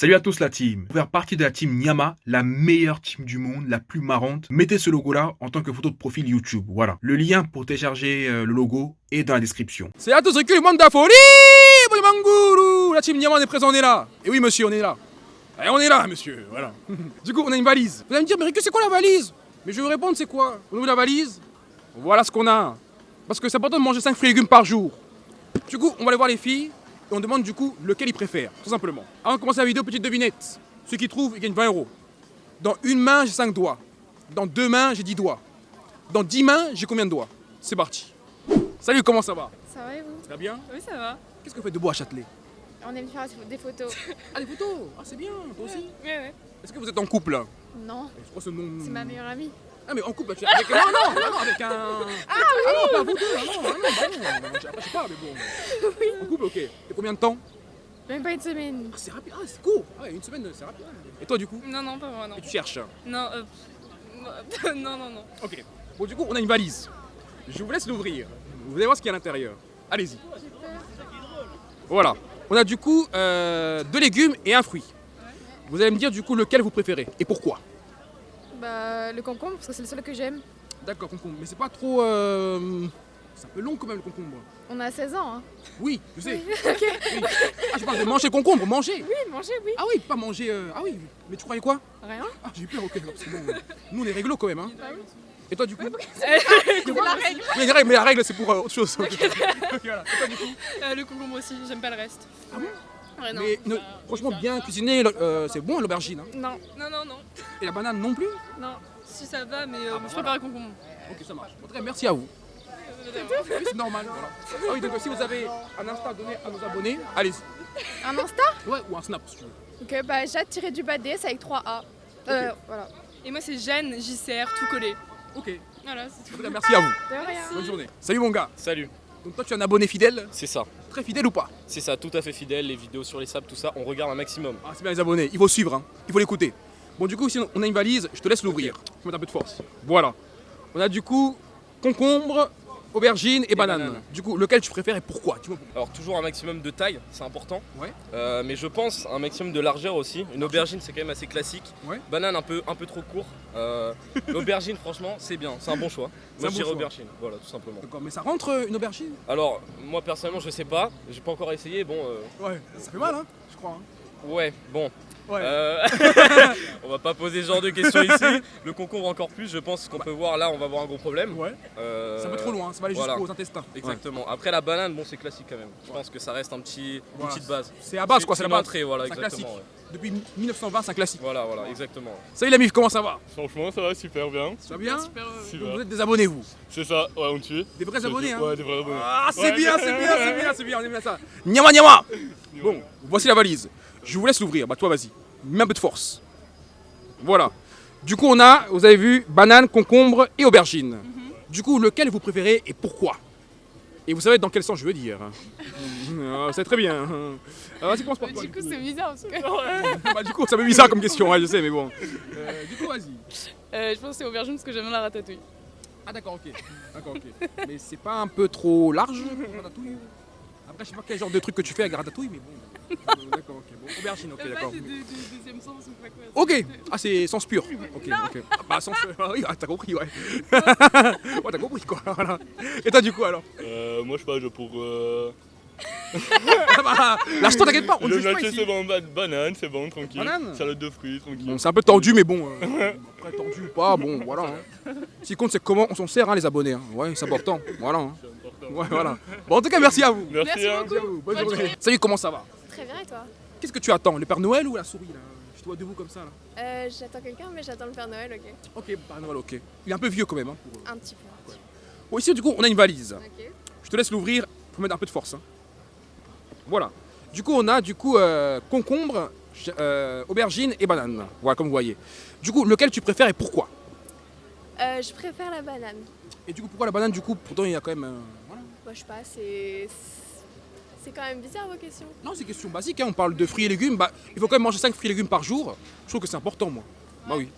Salut à tous la team. Pour faire partie de la team Nyama, la meilleure team du monde, la plus marrante, mettez ce logo là en tant que photo de profil YouTube. Voilà. Le lien pour télécharger euh, le logo est dans la description. C'est à tous le monde d'Afori Mangourou La team Niaman est présente, on est là Et oui monsieur, on est là Et on est là monsieur, voilà Du coup, on a une valise. Vous allez me dire, mais Ricky, c'est quoi la valise? Mais je vais vous répondre, c'est quoi? Niveau de la valise, voilà ce qu'on a. Parce que c'est important de manger 5 fruits et légumes par jour. Du coup, on va aller voir les filles et on demande du coup lequel ils préfèrent, tout simplement. Avant de commencer la vidéo, petite devinette. Ceux qui trouvent, ils gagnent 20 euros. Dans une main, j'ai 5 doigts. Dans deux mains, j'ai 10 doigts. Dans 10 mains, j'ai combien de doigts? C'est parti. Salut, comment ça va? Ça va et vous? Ça va bien? Oui, ça va. Qu'est-ce que vous faites de beau à Châtelet? On aime faire des photos. Ah, des photos? Ah, c'est bien, toi aussi Ouais, ouais. Est-ce que vous êtes en couple Non, Je crois que ce nom... c'est ma meilleure amie. Ah, mais en couple, tu avec... Non, non, non, non, avec un... Ah, non, pas vous deux, ah, non, ah, non, non, Après, je sais pas, mais bon. Oui. En couple, ok. Et combien de temps Même pas une semaine. Ah, c'est rapide, ah, c'est court Ah, ouais, une semaine, c'est rapide. Et toi, du coup Non, non, pas moi, non. Et tu cherches Non, euh, non, non, non. Ok. Bon, du coup, on a une valise. Je vous laisse l'ouvrir. Vous allez voir ce qu'il y a à l'intérieur. Allez-y. Voilà. On a du coup euh, deux légumes et un fruit. Vous allez me dire du coup lequel vous préférez et pourquoi? Bah, le concombre, parce que c'est le seul que j'aime. D'accord, concombre. Mais c'est pas trop. euh, C'est un peu long quand même le concombre. On a 16 ans, hein. Oui, je sais. ok. Oui. Ah, je parle de manger concombre, manger. Oui, manger, oui. Ah oui, pas manger. euh, Ah oui, mais tu croyais quoi? Rien. Ah, j'ai eu peur, ok. parce que bon, nous on est réglo quand même. Hein. Bah oui. Et toi du coup? C'est la règle. Mais la règle c'est pour euh, autre chose. Voilà. Et toi du coup? Euh, le concombre aussi, j'aime pas le reste. Ah bon? Ouais, non. Mais ne- franchement, bien cuisiné, euh, c'est bon l'aubergine. hein. Non, Non, non, non. Et la banane non plus? Non, si ça va, mais euh, Ah, bah, je préfère le concombre. Ok, ça marche. En tout cas, merci à vous. C'est normal. Voilà. Ah oui, donc si vous avez un Insta à donner à nos abonnés, allez-y. un Insta? Ouais, ou un Snap si tu veux. Ok, bah, Jade tiré du bas DS avec 3A. Euh, voilà. Et moi, c'est Jeanne, JCR, tout collé. Ok. Voilà, c'est En tout. tout cas, merci à vous. De rien. Bonne journée. Salut mon gars. Salut, Donc toi, tu es un abonné fidèle? C'est ça, Très fidèle ou pas c'est ça, tout à fait fidèle, les vidéos sur les sables, tout ça, on regarde un maximum. Ah, c'est bien les abonnés. Il faut suivre, hein. il faut l'écouter. Bon, du coup, ici, on a une valise. Je te laisse l'ouvrir. Faut mettre un peu de force. Voilà. On a du coup concombre, aubergine et, banane. banane. Du coup, lequel tu préfères et pourquoi. Alors toujours un maximum de taille, c'est important. Ouais. Euh, mais je pense un maximum de largeur aussi. Une aubergine c'est quand même assez classique. Ouais. Banane un peu, un peu trop court. Euh, L'aubergine franchement c'est bien, c'est un bon choix. Moi je dirais aubergine, voilà tout simplement. D'accord, mais ça rentre euh, une aubergine? Alors moi personnellement je sais pas, j'ai pas encore essayé, bon euh, Ouais. Ça fait mal, hein Je crois. hein. Ouais bon. Ouais. Euh, on va pas poser ce genre de questions ici. Le concombre encore plus, je pense qu'on peut voir là on va avoir un gros problème. Ouais. Euh, un peu trop loin. Ça va aller voilà. jusqu'aux intestins. Exactement. Après la banane, bon c'est classique quand même. Je pense que ça reste un petit, une Voilà. petite base. C'est à base, quoi. C'est la une base. entrée, voilà, C'est un exactement. classique. ouais. Depuis 1920, c'est un classique. Voilà, voilà, exactement. Salut la mif, comment ça va? Franchement, ça va super bien. Ça va bien? Super, euh, Super. Vous êtes des abonnés, vous? C'est ça, ouais, on tue. Des vrais abonnés, hein Ouais, des vrais abonnés. Ah, c'est Ouais. bien, c'est bien, c'est bien, c'est bien, on aime bien ça. Nyama, nyama Bon, voici la valise. Je vous laisse l'ouvrir. Bah, toi, vas-y. Mets un peu de force. Voilà. Du coup, on a, vous avez vu, banane, concombre et aubergine. Mhm. Du coup, lequel vous préférez et pourquoi? Et vous savez dans quel sens je veux dire. Ah, c'est très bien. Ah, vas-y, commence par toi. Du coup, c'est bizarre parce que. Bah, du coup, ça me bizarre comme question, ouais, je sais, mais bon. Euh, du coup, vas-y. euh, je pense que c'est aubergine parce que j'aime bien la ratatouille. Ah, d'accord, ok. D'accord, ok. mais c'est pas un peu trop large ratatouille? Après, je sais pas quel genre de truc que tu fais avec la ratatouille, mais bon. Euh, d'accord, ok. Bon, aubergine, ok, d'accord. du deuxième sens ou pas quoi. Ok, ah c'est sens pur. Ok, ok. Ah, bah sens. ah oui, ah, t'as compris, ouais. ouais, t'as compris quoi. Voilà. Et toi du coup alors? Euh, moi, je sais pas, je pour. Euh... Ah bah, Lâche-toi, t'inquiète pas, on ne le juge pas nacho, ici. c'est bon, ba- banane, c'est bon, tranquille. Banane Salade de fruits, tranquille. Bon, c'est un peu tendu, mais bon. euh, après, tendu ou pas, bon, voilà. Hein. Ce qui compte, c'est comment on s'en sert, hein, les abonnés. Hein. Ouais, c'est important. Voilà. hein. C'est important. Ouais, voilà. Bon, en tout cas, merci à vous. Merci, Merci beaucoup. Merci à vous. Bonne Bonne journée. journée. Salut, comment ça va Très bien et toi Qu'est-ce que tu attends Le Père Noël ou la souris là? Je te vois debout comme ça là. euh, J'attends quelqu'un, mais j'attends le Père Noël, ok. Ok, Père Noël, ok. Il est un peu vieux quand même. Hein, pour, euh. Un petit peu. Bon, ici, du coup, on a une valise. Ok. Je te laisse l'ouvrir, faut mettre un peu de force. hein. Voilà. Du coup, on a du coup euh, concombre, euh, aubergine et banane. Voilà, comme vous voyez. Du coup, lequel tu préfères et pourquoi Euh, je préfère la banane. Et du coup, pourquoi la banane Du coup, pourtant, il y a quand même. voilà. Moi, je sais pas, c'est. C'est quand même bizarre vos questions. Non, c'est une question basique. hein, On parle de fruits et légumes. Bah, il faut quand même manger 5 fruits et légumes par jour. Je trouve que c'est important, moi. Bah oui.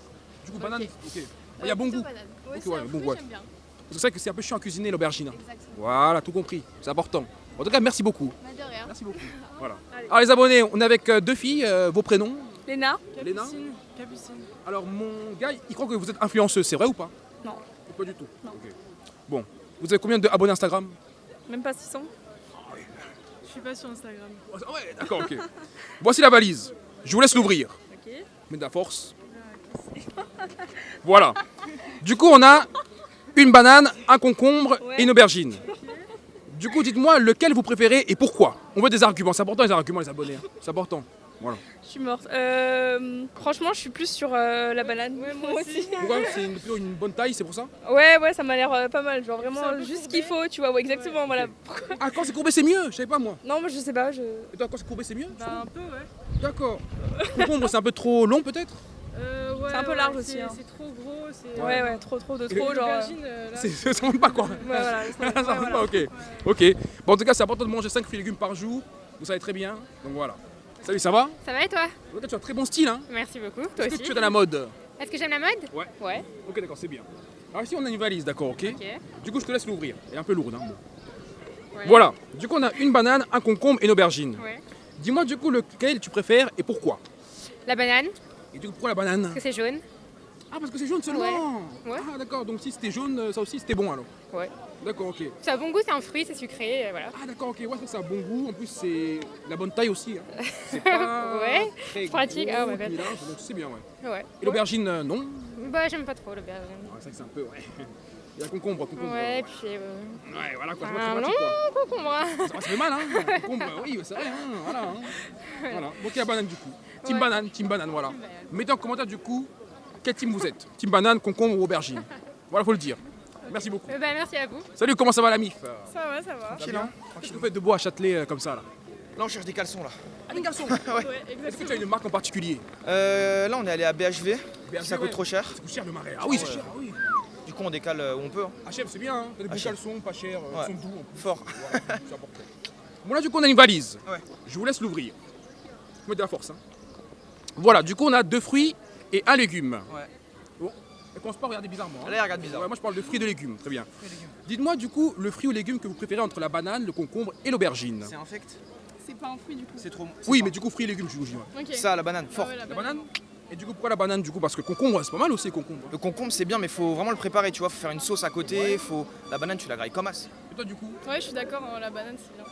Du coup, banane. Ok. Ok. Il y a bon goût. banane. Ouais, bon goût. j'aime bien. C'est vrai que c'est un peu chiant à cuisiner l'aubergine. hein. Voilà, tout compris. C'est important. En tout cas, merci beaucoup. Bah, Merci beaucoup. Voilà. Alors les abonnés, on est avec euh, deux filles, euh, vos prénoms Léna Léna Capucine. Capucine. Alors mon gars, il croit que vous êtes influenceuse, c'est vrai ou pas Non. Pas du tout. Non. Bon, vous avez combien d'abonnés Instagram Même pas 600 Je suis pas sur Instagram. Ah Ouais, d'accord, ok. Voici la valise. Je vous laisse l'ouvrir. Ok. Mets de la force. Voilà. Du coup, on a une banane, un concombre Ouais. et une aubergine. Du coup, dites-moi lequel vous préférez et pourquoi? On veut des arguments. C'est important les arguments, les abonnés. hein. C'est important. Voilà. Je suis morte. Euh, franchement, je suis plus sur euh, la banane. moi aussi. Pourquoi? C'est une, plutôt une bonne taille, c'est pour ça? Ouais, ouais, ça m'a l'air euh, pas mal. Genre vraiment juste ce qu'il faut, tu vois. Ouais, exactement, voilà. Ah, quand c'est courbé, c'est mieux? Je savais pas moi. Non, moi je sais pas. Je... Et toi, quand c'est courbé, c'est mieux? Bah un peu ouais. D'accord. Concombre, c'est un peu trop long peut-être? Ouais C'est un peu ouais, large c'est- aussi, hein. C'est trop gros. c'est- Ouais, ouais, trop, trop de trop. Genre. euh, Ça ne pas quoi. Ouais, voilà. ça- voilà. pas, ok. Ok. Bon, en tout cas, c'est important de manger 5 fruits et légumes par jour. Vous savez très bien. Donc voilà. Salut, ça va? Ça va et toi? En tout cas, tu as un très bon style, hein Merci beaucoup. Toi Est-ce aussi. que tu es dans la mode? Est-ce que j'aime la mode? Ouais. Ouais. Ok, d'accord, c'est bien. Alors ici, on a une valise, d'accord, ok? Ok. Du coup, je te laisse l'ouvrir. Elle est un peu lourde, hein. bon. Ouais. Voilà. Du coup, on a une banane, un concombre et une aubergine. Ouais. Dis-moi, du coup, lequel tu préfères et pourquoi? La banane, Et du coup, pourquoi la banane parce que c'est jaune. Ah, parce que c'est jaune seulement Ouais. Ah, d'accord. Donc, si c'était jaune, euh, ça aussi, c'était bon alors Ouais. D'accord, ok. Ça a bon goût, c'est un fruit, c'est sucré, voilà. Ah, d'accord, ok. Ouais, ça, ça a bon goût. En plus, c'est la bonne taille aussi. hein. C'est pas Ouais, très pratique. gros, Ah, ouais, large, donc c'est bien, ouais. Ouais. Et l'aubergine, euh, non Bah, j'aime pas trop l'aubergine. Ah, C'est vrai que c'est un peu, ouais. Il y a concombre, concombre. Ouais, puis. euh, Ouais, voilà quoi, c'est pas très non. pratique. Concombre. hein. Ça, ça fait mal, hein Concombre, oui, c'est vrai, hein, voilà. hein. voilà. Donc il y a banane du coup. Team Ouais. banane, team banane, voilà. Mettez en commentaire du coup quel team vous êtes. Team banane, concombre ou aubergine. Voilà, faut le dire. Merci beaucoup. Euh, Bah, merci à vous. Salut, comment ça va la mif? Ça va, ça va. Va bien Qu'est-ce que vous faites de beau à Châtelet euh, comme ça là? Là, on cherche des caleçons là. Ah, les garçons Ouais, Est-ce que tu as une marque en particulier? Euh, là, on est allé à BHV. BHV, ça coûte ouais. trop cher. Ça coûte cher le marais. Ah oui, c'est cher, ah oui. Du coup, on décale euh, où on peut. hein. HM, c'est bien, hein. T'as des caleçons, pas cher, euh, Ouais. ils sont doux. Fort. Voilà, c'est important. Bon là du coup on a une valise. Ouais. Je vous laisse l'ouvrir. Mettez de la force. hein. Voilà, du coup on a deux fruits et un légume. Ouais. Bon, elle commence pas à regarder bizarrement. hein. Là, il regarde bizarre. Ouais, moi je parle de fruits et de légumes, très bien. Dites-moi du coup le fruit ou légume que vous préférez entre la banane, le concombre et l'aubergine. C'est infect. C'est pas un fruit du coup. C'est trop. Oui, mais du coup fruits et légumes je vous dis. Ça, la banane, Ah fort. ouais, La banane Et du coup pourquoi la banane du coup? Parce que concombre c'est pas mal aussi concombre. hein. Le concombre, c'est bien, mais faut vraiment le préparer, tu vois. Faut faire une sauce à côté. Faut... La banane, tu la grailles comme as. Et toi du coup? Ouais, je suis d'accord, hein, la banane c'est bien.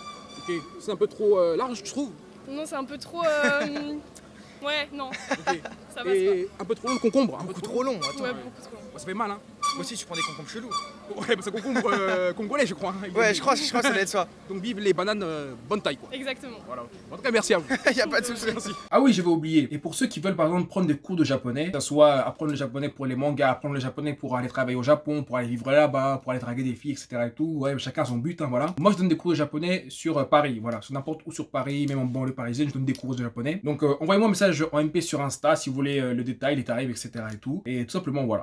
Ok, c'est un peu trop euh, large je trouve. Non, c'est un peu trop. euh, Ouais, non, Ok. ça va. Et un peu trop long le concombre. Un peu Beaucoup trop long. Attends. Ouais, beaucoup trop. Ça fait mal hein. Moi aussi, tu prends des concombres chelous. Ouais, bah, c'est concombre euh, congolais je crois. hein. Ouais, je crois, je crois que ça doit être ça. Donc vive les bananes euh, bonne taille quoi. Exactement. Voilà. En tout cas merci à vous. y a pas de souci. Merci. Ah oui, j'avais oublié. Et pour ceux qui veulent par exemple prendre des cours de japonais, que ce soit apprendre le japonais pour les mangas, apprendre le japonais pour aller travailler au Japon, pour aller vivre là-bas, pour aller draguer des filles, etc. et tout, ouais, chacun a son but, hein, voilà. Moi, je donne des cours de japonais sur euh, Paris, voilà, sur n'importe où sur Paris, même en banlieue parisienne, je donne des cours de japonais. Donc, euh, envoyez-moi un message en MP sur Insta si vous voulez euh, le détail, les tarifs, etc. et tout. Et tout simplement, voilà.